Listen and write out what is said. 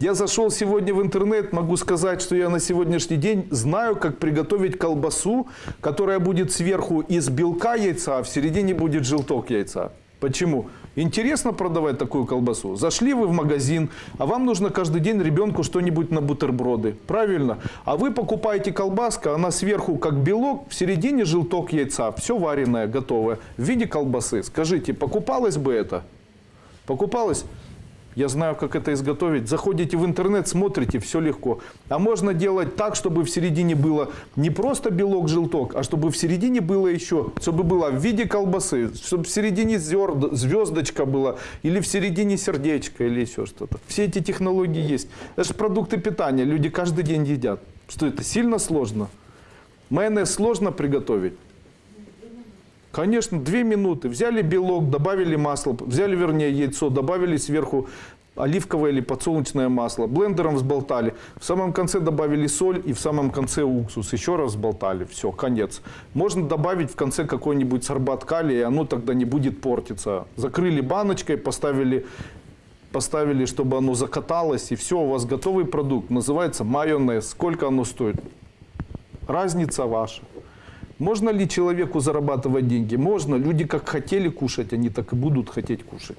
Я зашел сегодня в интернет, могу сказать, что я на сегодняшний день знаю, как приготовить колбасу, которая будет сверху из белка яйца, а в середине будет желток яйца. Почему? Интересно продавать такую колбасу. Зашли вы в магазин, а вам нужно каждый день ребенку что-нибудь на бутерброды. Правильно? А вы покупаете колбаска, она сверху как белок, в середине желток яйца. Все вареное, готовое. В виде колбасы. Скажите, покупалось бы это? Покупалось? Я знаю, как это изготовить. Заходите в интернет, смотрите, все легко. А можно делать так, чтобы в середине было не просто белок-желток, а чтобы в середине было еще, чтобы было в виде колбасы, чтобы в середине зерд- звездочка была, или в середине сердечко, или еще что-то. Все эти технологии есть. Это же продукты питания, люди каждый день едят. Что это, сильно сложно? Майонез сложно приготовить? Конечно, две минуты. Взяли белок, добавили масло, взяли, вернее, яйцо, добавили сверху оливковое или подсолнечное масло, блендером взболтали. В самом конце добавили соль и в самом конце уксус. Еще раз взболтали. Все, конец. Можно добавить в конце какой-нибудь сорбат калия, и оно тогда не будет портиться. Закрыли баночкой, поставили, поставили, чтобы оно закаталось, и все, у вас готовый продукт. Называется майонез. Сколько оно стоит? Разница ваша. Можно ли человеку зарабатывать деньги? Можно. Люди как хотели кушать, они так и будут хотеть кушать.